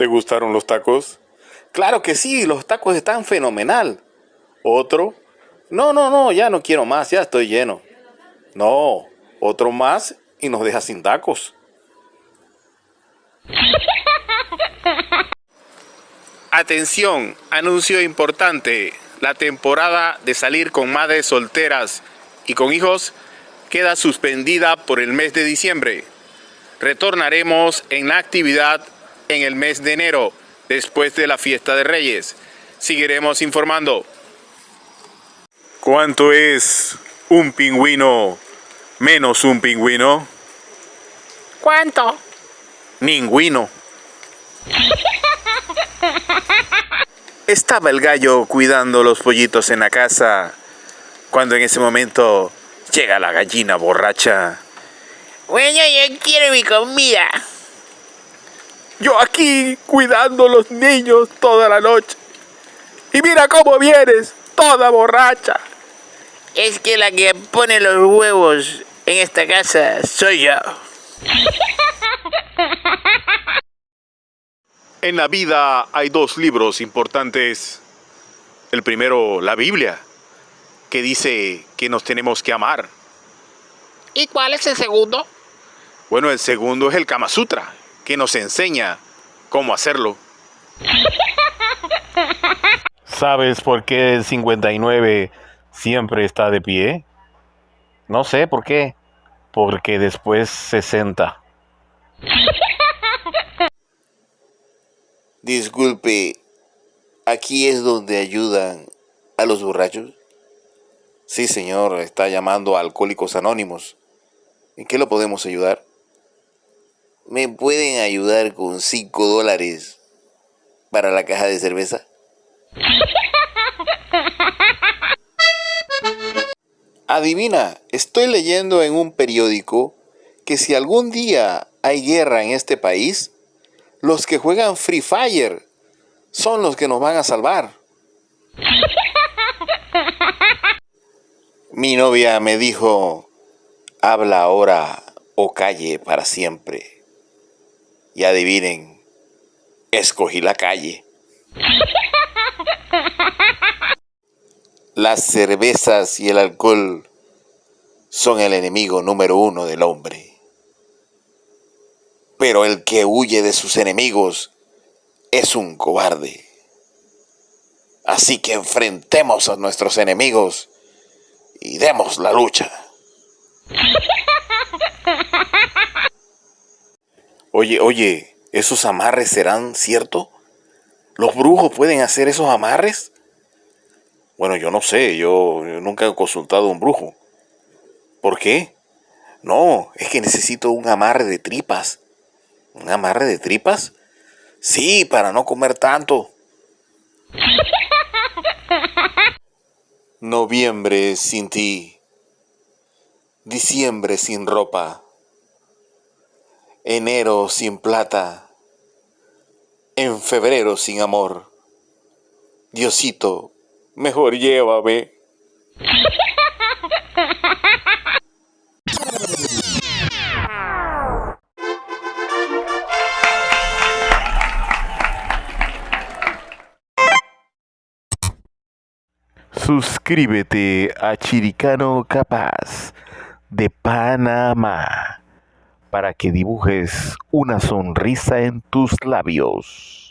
¿Te gustaron los tacos? Claro que sí, los tacos están fenomenal. Otro. No, no, no, ya no quiero más, ya estoy lleno. No, otro más y nos deja sin tacos. Atención, anuncio importante. La temporada de salir con madres solteras y con hijos queda suspendida por el mes de diciembre. Retornaremos en la actividad en el mes de enero, después de la fiesta de Reyes. Seguiremos informando. ¿Cuánto es un pingüino menos un pingüino? ¿Cuánto? Ningüino. Estaba el gallo cuidando los pollitos en la casa, cuando en ese momento llega la gallina borracha. Bueno, yo quiero mi comida. Yo aquí cuidando los niños toda la noche. Y mira cómo vienes, toda borracha. Es que la que pone los huevos en esta casa soy yo. En la vida hay dos libros importantes. El primero, la Biblia, que dice que nos tenemos que amar. ¿Y cuál es el segundo? Bueno, el segundo es el Kama Sutra, que nos enseña cómo hacerlo. ¿Sabes por qué el 59 siempre está de pie? No sé por qué. Porque después 60. Disculpe, ¿aquí es donde ayudan a los borrachos? Sí, señor, está llamando a Alcohólicos Anónimos. ¿En qué lo podemos ayudar? ¿Me pueden ayudar con 5 dólares para la caja de cerveza? Adivina, estoy leyendo en un periódico que si algún día hay guerra en este país, los que juegan Free Fire son los que nos van a salvar. Mi novia me dijo, habla ahora o calle para siempre. Y adivinen, escogí la calle. Las cervezas y el alcohol son el enemigo número uno del hombre. Pero el que huye de sus enemigos es un cobarde. Así que enfrentemos a nuestros enemigos y demos la lucha. Oye, oye, ¿esos amarres serán cierto? ¿Los brujos pueden hacer esos amarres? Bueno, yo no sé, yo, nunca he consultado a un brujo. ¿Por qué? No, es que necesito un amarre de tripas. ¿Un amarre de tripas? Sí, para no comer tanto. Noviembre sin ti. Diciembre sin ropa. Enero sin plata. En febrero sin amor. Diosito, mejor llévame. Suscríbete a Chiricano Capaz de Panamá para que dibujes una sonrisa en tus labios.